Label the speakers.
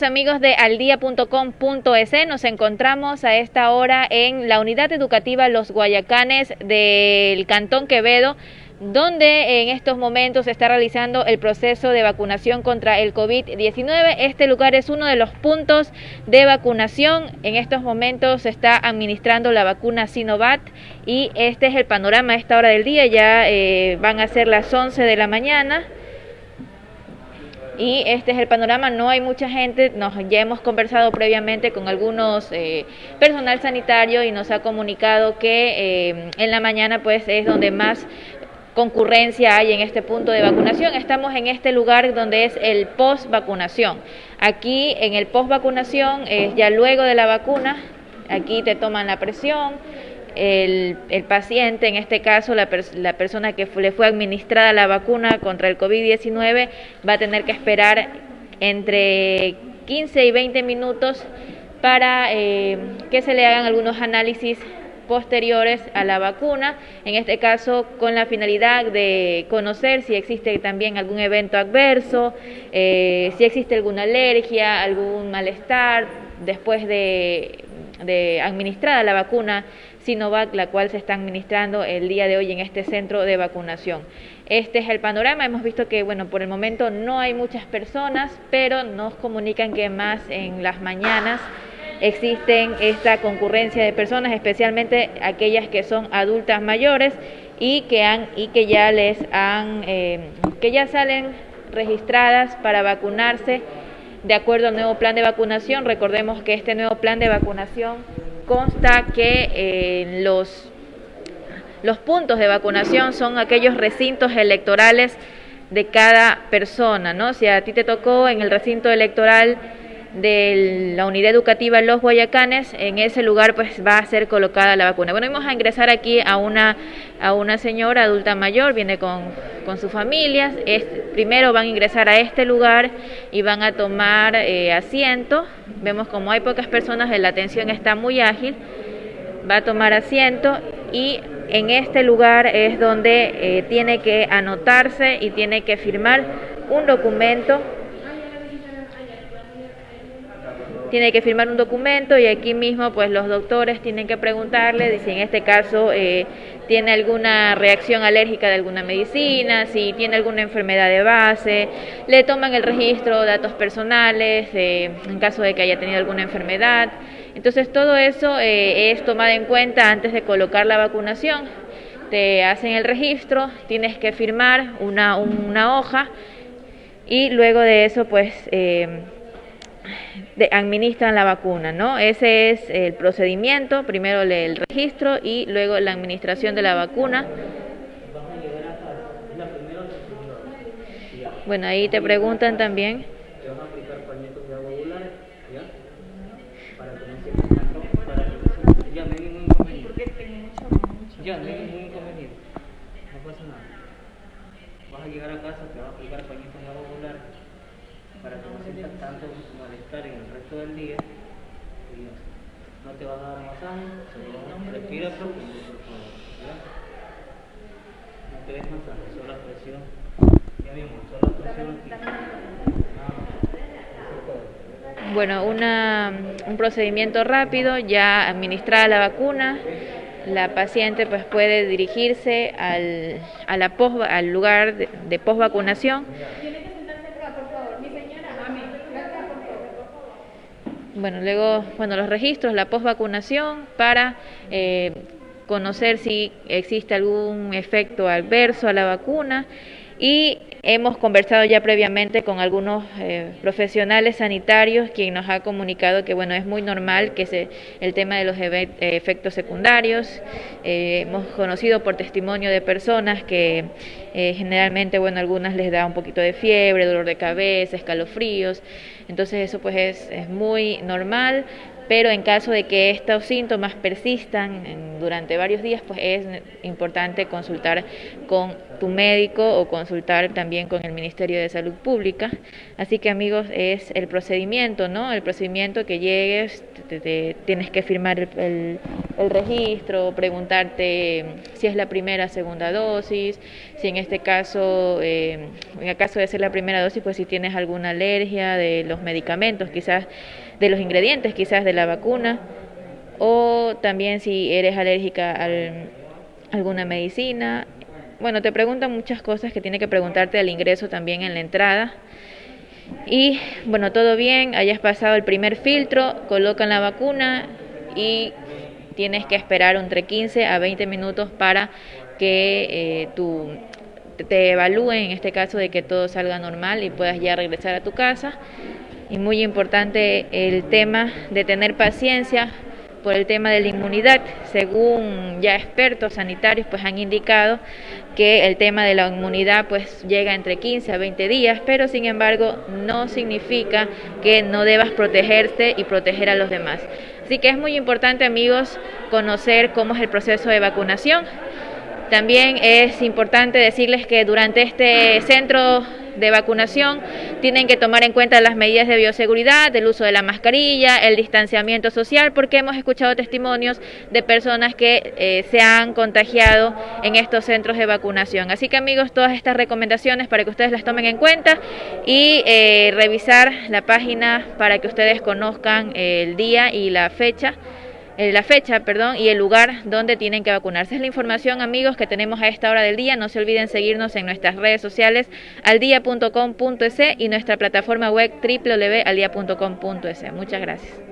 Speaker 1: Amigos de aldia.com.es. Nos encontramos a esta hora en la unidad educativa Los Guayacanes del Cantón Quevedo, donde en estos momentos se está realizando el proceso de vacunación contra el COVID-19. Este lugar es uno de los puntos de vacunación. En estos momentos se está administrando la vacuna Sinovac y este es el panorama a esta hora del día. Ya eh, van a ser las 11 de la mañana y este es el panorama, no hay mucha gente, nos, ya hemos conversado previamente con algunos eh, personal sanitario y nos ha comunicado que eh, en la mañana pues es donde más concurrencia hay en este punto de vacunación. Estamos en este lugar donde es el post vacunación. Aquí en el post vacunación es ya luego de la vacuna, aquí te toman la presión, el, paciente, en este caso la, persona que le fue administrada la vacuna contra el COVID-19, va a tener que esperar entre 15 y 20 minutos para eh, que se le hagan algunos análisis posteriores a la vacuna, en este caso con la finalidad de conocer si existe también algún evento adverso, eh, si existe alguna alergia, algún malestar después de, de administrada la vacuna Sinovac, la cual se está administrando el día de hoy en este centro de vacunación. Este es el panorama. Hemos visto que, bueno, por el momento no hay muchas personas, pero nos comunican que más en las mañanas existen esta concurrencia de personas, especialmente aquellas que son adultas mayores y que han y que ya les han eh, que ya salen registradas para vacunarse de acuerdo al nuevo plan de vacunación. Recordemos que este nuevo plan de vacunación consta que eh, los, los puntos de vacunación son aquellos recintos electorales de cada persona, ¿no? Si a ti te tocó en el recinto electoral de la unidad educativa Los Guayacanes, en ese lugar pues va a ser colocada la vacuna. Bueno, vamos a ingresar aquí a una, a una señora adulta mayor, viene con, con su familia, es, primero van a ingresar a este lugar y van a tomar eh, asiento, vemos como hay pocas personas, la atención está muy ágil, va a tomar asiento y en este lugar es donde eh, tiene que anotarse y tiene que firmar un documento tiene que firmar un documento y aquí mismo pues los doctores tienen que preguntarle si en este caso eh, tiene alguna reacción alérgica de alguna medicina, si tiene alguna enfermedad de base, le toman el registro, datos personales, eh, en caso de que haya tenido alguna enfermedad. Entonces todo eso eh, es tomado en cuenta antes de colocar la vacunación. Te hacen el registro, tienes que firmar una, una hoja y luego de eso pues de, administran la vacuna, ¿no? Ese es el procedimiento, primero el registro y luego la administración de la vacuna. Bueno, ahí te preguntan también.
Speaker 2: Ya, no hay ningún inconveniente. No pasa nada. Vas a llegar a casa, te vas a aplicar pañitos de agua para que no sientas tanto malestar en el resto del día. Y no te vas a dar masaje, solo respira profundo. No te des masaje, solo presión. Ya mismo, solo presión aquí.
Speaker 1: Bueno, una, un procedimiento rápido, ya administrada la vacuna, la paciente pues puede dirigirse al, a la post, al lugar de, de post vacunación. Bueno, luego, bueno, los registros, la post vacunación para eh, conocer si existe algún efecto adverso a la vacuna y hemos conversado ya previamente con algunos eh, profesionales sanitarios quien nos ha comunicado que bueno es muy normal que se, el tema de los eh, efectos secundarios. Eh, hemos conocido por testimonio de personas que generalmente bueno algunas les da un poquito de fiebre dolor de cabeza escalofríos. Entonces eso pues es, es muy normal pero en caso de que estos síntomas persistan durante varios días, pues es importante consultar con tu médico o consultar también con el Ministerio de Salud Pública. Así que amigos, es el procedimiento, ¿no? El procedimiento que llegues, te, tienes que firmar el registro, preguntarte si es la primera o segunda dosis, si en este caso, eh, en el caso de ser la primera dosis, pues si tienes alguna alergia de los medicamentos, quizás de los ingredientes, quizás de la vacuna, o también si eres alérgica a alguna medicina. Bueno, te preguntan muchas cosas que tiene que preguntarte al ingreso también en la entrada. Y bueno, todo bien, hayas pasado el primer filtro, colocan la vacuna y tienes que esperar entre 15 a 20 minutos para que eh, tu, te evalúen, en este caso de que todo salga normal y puedas ya regresar a tu casa. Y muy importante el tema de tener paciencia por el tema de la inmunidad. Según ya expertos sanitarios pues han indicado que el tema de la inmunidad pues llega entre 15 a 20 días, pero sin embargo no significa que no debas protegerte y proteger a los demás. Así que es muy importante amigos conocer cómo es el proceso de vacunación. También es importante decirles que durante este centro de vacunación tienen que tomar en cuenta las medidas de bioseguridad, el uso de la mascarilla, el distanciamiento social, porque hemos escuchado testimonios de personas que eh, se han contagiado en estos centros de vacunación. Así que amigos, todas estas recomendaciones para que ustedes las tomen en cuenta y eh, revisar la página para que ustedes conozcan el día y la fecha la fecha, perdón, y el lugar donde tienen que vacunarse. Es la información, amigos, que tenemos a esta hora del día. No se olviden seguirnos en nuestras redes sociales aldia.com.es y nuestra plataforma web www.aldia.com.es. Muchas gracias.